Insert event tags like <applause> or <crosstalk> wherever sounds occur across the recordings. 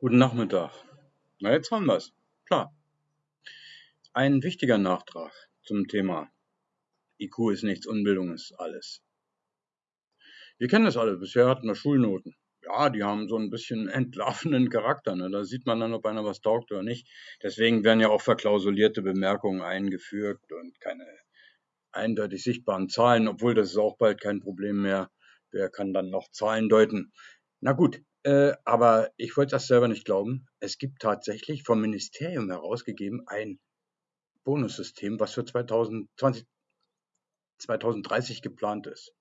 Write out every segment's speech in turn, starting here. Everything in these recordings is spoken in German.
Guten Nachmittag. Na, jetzt haben wir's. Klar. Ein wichtiger Nachtrag zum Thema IQ ist nichts, Unbildung ist alles. Wir kennen das alle. Bisher hatten wir Schulnoten. Ja, die haben so ein bisschen <laughs> entlarvenden Charakter. Ne? Da sieht man dann, ob einer was taugt oder nicht. Deswegen werden ja auch verklausulierte Bemerkungen eingeführt und keine eindeutig sichtbaren Zahlen, obwohl das ist auch bald kein Problem mehr. Wer kann dann noch Zahlen deuten? Na gut, äh, aber ich wollte das selber nicht glauben. Es gibt tatsächlich vom Ministerium herausgegeben ein Bonussystem, was für 2020, 2030 geplant ist.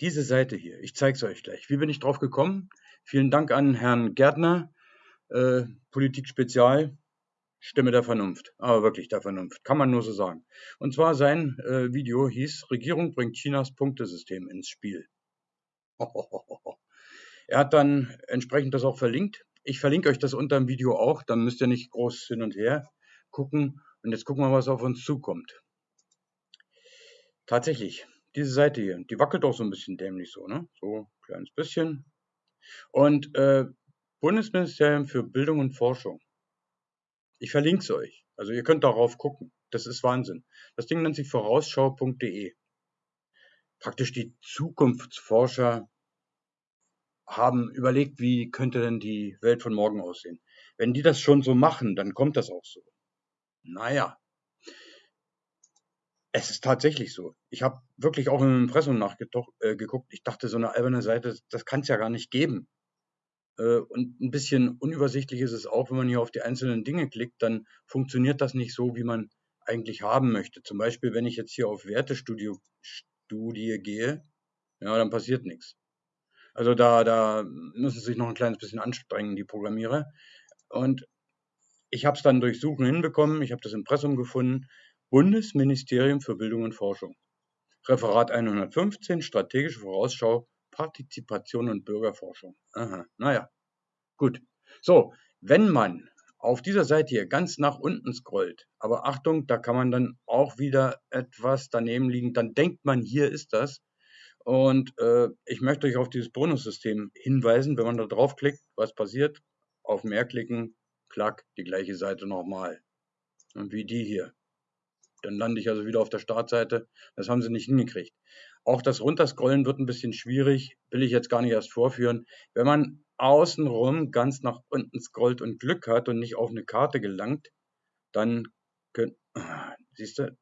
Diese Seite hier, ich zeige es euch gleich. Wie bin ich drauf gekommen? Vielen Dank an Herrn Gärtner, äh, Politik Spezial, Stimme der Vernunft, aber wirklich der Vernunft, kann man nur so sagen. Und zwar sein äh, Video hieß Regierung bringt Chinas Punktesystem ins Spiel. <laughs> Er hat dann entsprechend das auch verlinkt. Ich verlinke euch das unter dem Video auch, dann müsst ihr nicht groß hin und her gucken. Und jetzt gucken wir, was auf uns zukommt. Tatsächlich, diese Seite hier, die wackelt auch so ein bisschen dämlich so, ne? So ein kleines bisschen. Und äh, Bundesministerium für Bildung und Forschung. Ich verlinke es euch. Also ihr könnt darauf gucken. Das ist Wahnsinn. Das Ding nennt sich vorausschau.de. Praktisch die Zukunftsforscher haben überlegt, wie könnte denn die Welt von morgen aussehen. Wenn die das schon so machen, dann kommt das auch so. Naja, es ist tatsächlich so. Ich habe wirklich auch im Impressum nachgeguckt. Äh, ich dachte, so eine alberne Seite, das kann es ja gar nicht geben. Äh, und ein bisschen unübersichtlich ist es auch, wenn man hier auf die einzelnen Dinge klickt, dann funktioniert das nicht so, wie man eigentlich haben möchte. Zum Beispiel, wenn ich jetzt hier auf Wertestudie Studie gehe, ja, dann passiert nichts. Also da, da müssen sie sich noch ein kleines bisschen anstrengen, die Programmierer. Und ich habe es dann durch Suchen hinbekommen. Ich habe das Impressum gefunden. Bundesministerium für Bildung und Forschung. Referat 115, Strategische Vorausschau, Partizipation und Bürgerforschung. Aha, naja, gut. So, wenn man auf dieser Seite hier ganz nach unten scrollt, aber Achtung, da kann man dann auch wieder etwas daneben liegen, dann denkt man, hier ist das. Und äh, ich möchte euch auf dieses Bonussystem hinweisen. Wenn man da draufklickt, was passiert? Auf mehr klicken, klack, die gleiche Seite nochmal. Und wie die hier. Dann lande ich also wieder auf der Startseite. Das haben sie nicht hingekriegt. Auch das Runterscrollen wird ein bisschen schwierig, will ich jetzt gar nicht erst vorführen. Wenn man außenrum ganz nach unten scrollt und Glück hat und nicht auf eine Karte gelangt, dann könnt, siehst du,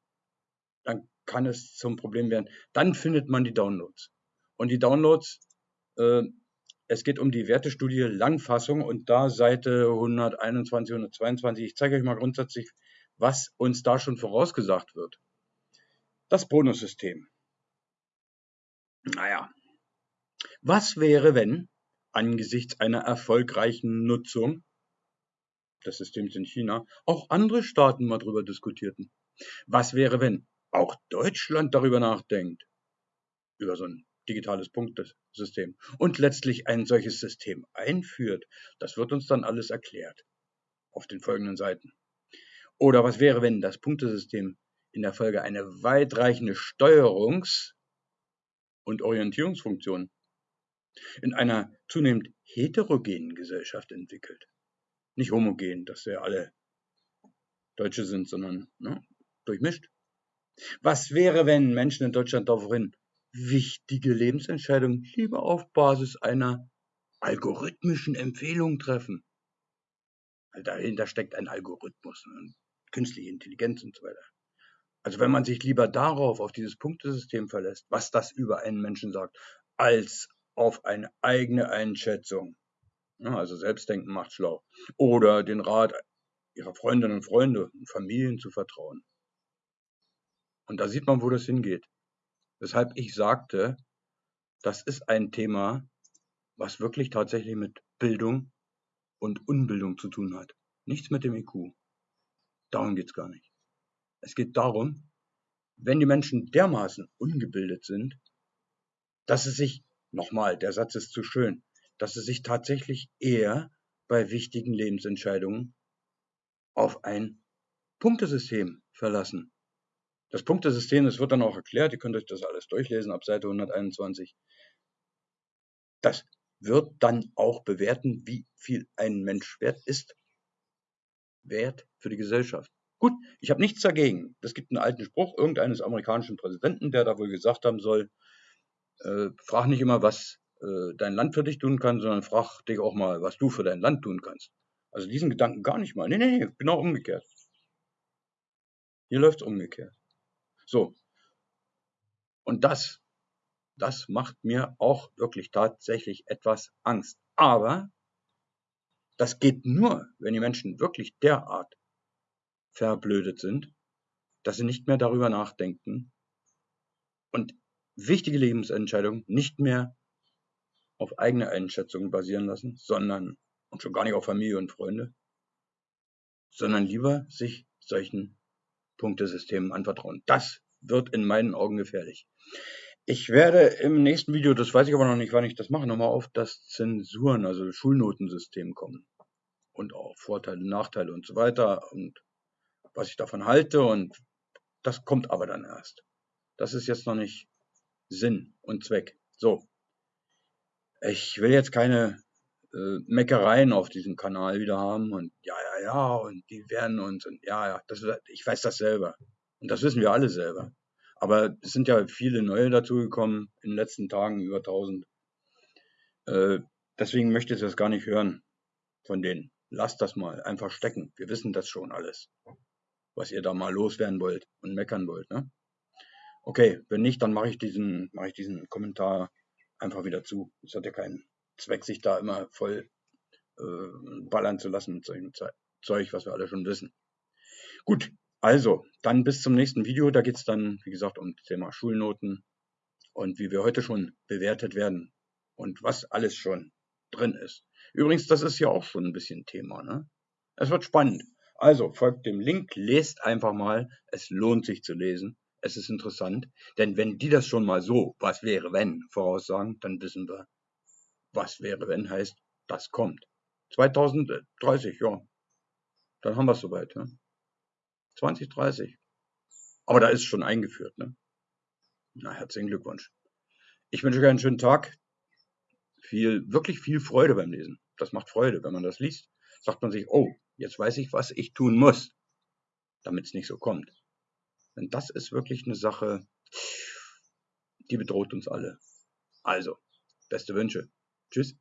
dann kann es zum Problem werden. Dann findet man die Downloads. Und die Downloads, äh, es geht um die Wertestudie Langfassung und da Seite 121, 122. Ich zeige euch mal grundsätzlich, was uns da schon vorausgesagt wird. Das Bonussystem. Naja, was wäre, wenn angesichts einer erfolgreichen Nutzung des Systems in China auch andere Staaten mal drüber diskutierten? Was wäre, wenn auch Deutschland darüber nachdenkt, über so ein digitales Punktesystem und letztlich ein solches System einführt, das wird uns dann alles erklärt auf den folgenden Seiten. Oder was wäre, wenn das Punktesystem in der Folge eine weitreichende Steuerungs- und Orientierungsfunktion in einer zunehmend heterogenen Gesellschaft entwickelt? Nicht homogen, dass wir alle Deutsche sind, sondern ne, durchmischt. Was wäre, wenn Menschen in Deutschland daraufhin wichtige Lebensentscheidungen lieber auf Basis einer algorithmischen Empfehlung treffen? Weil dahinter steckt ein Algorithmus, ne? künstliche Intelligenz und so weiter. Also wenn man sich lieber darauf, auf dieses Punktesystem verlässt, was das über einen Menschen sagt, als auf eine eigene Einschätzung. Ja, also Selbstdenken macht schlau. Oder den Rat ihrer Freundinnen und Freunde und Familien zu vertrauen. Und da sieht man, wo das hingeht. Weshalb ich sagte, das ist ein Thema, was wirklich tatsächlich mit Bildung und Unbildung zu tun hat. Nichts mit dem IQ. Darum geht's gar nicht. Es geht darum, wenn die Menschen dermaßen ungebildet sind, dass sie sich, nochmal, der Satz ist zu schön, dass sie sich tatsächlich eher bei wichtigen Lebensentscheidungen auf ein Punktesystem verlassen. Das Punktesystem, das wird dann auch erklärt, ihr könnt euch das alles durchlesen ab Seite 121. Das wird dann auch bewerten, wie viel ein Mensch wert ist. Wert für die Gesellschaft. Gut, ich habe nichts dagegen. Es gibt einen alten Spruch irgendeines amerikanischen Präsidenten, der da wohl gesagt haben soll, äh, frag nicht immer, was äh, dein Land für dich tun kann, sondern frag dich auch mal, was du für dein Land tun kannst. Also diesen Gedanken gar nicht mal. Nee, nee, nee, genau umgekehrt. Hier läuft es umgekehrt. So. Und das, das macht mir auch wirklich tatsächlich etwas Angst. Aber das geht nur, wenn die Menschen wirklich derart verblödet sind, dass sie nicht mehr darüber nachdenken und wichtige Lebensentscheidungen nicht mehr auf eigene Einschätzungen basieren lassen, sondern und schon gar nicht auf Familie und Freunde, sondern lieber sich solchen Punktesystemen anvertrauen. Das wird in meinen Augen gefährlich. Ich werde im nächsten Video, das weiß ich aber noch nicht, wann ich das mache, nochmal auf das Zensuren, also Schulnotensystem kommen. Und auch Vorteile, Nachteile und so weiter und was ich davon halte und das kommt aber dann erst. Das ist jetzt noch nicht Sinn und Zweck. So. Ich will jetzt keine äh, Meckereien auf diesem Kanal wieder haben und ja, ja, und die werden uns und ja, ja, das, ich weiß das selber. Und das wissen wir alle selber. Aber es sind ja viele neue dazugekommen in den letzten Tagen, über 1000. Äh, deswegen möchte ich das gar nicht hören von denen. Lasst das mal einfach stecken. Wir wissen das schon alles, was ihr da mal loswerden wollt und meckern wollt. Ne? Okay, wenn nicht, dann mache ich diesen, ich diesen Kommentar einfach wieder zu. Es hat ja keinen Zweck, sich da immer voll äh, ballern zu lassen mit solchem Zeug, was wir alle schon wissen. Gut, also, dann bis zum nächsten Video. Da geht es dann, wie gesagt, um das Thema Schulnoten und wie wir heute schon bewertet werden und was alles schon drin ist. Übrigens, das ist ja auch schon ein bisschen Thema. Ne? Es wird spannend. Also folgt dem Link, lest einfach mal. Es lohnt sich zu lesen. Es ist interessant. Denn wenn die das schon mal so, was wäre wenn, voraussagen, dann wissen wir, was wäre, wenn heißt, das kommt. 2030, ja. Dann haben wir es soweit. Ne? 2030. Aber da ist schon eingeführt. Ne? Na, herzlichen Glückwunsch. Ich wünsche euch einen schönen Tag. Viel, wirklich viel Freude beim Lesen. Das macht Freude, wenn man das liest. Sagt man sich, oh, jetzt weiß ich, was ich tun muss, damit es nicht so kommt. Denn das ist wirklich eine Sache, die bedroht uns alle. Also, beste Wünsche. Tschüss.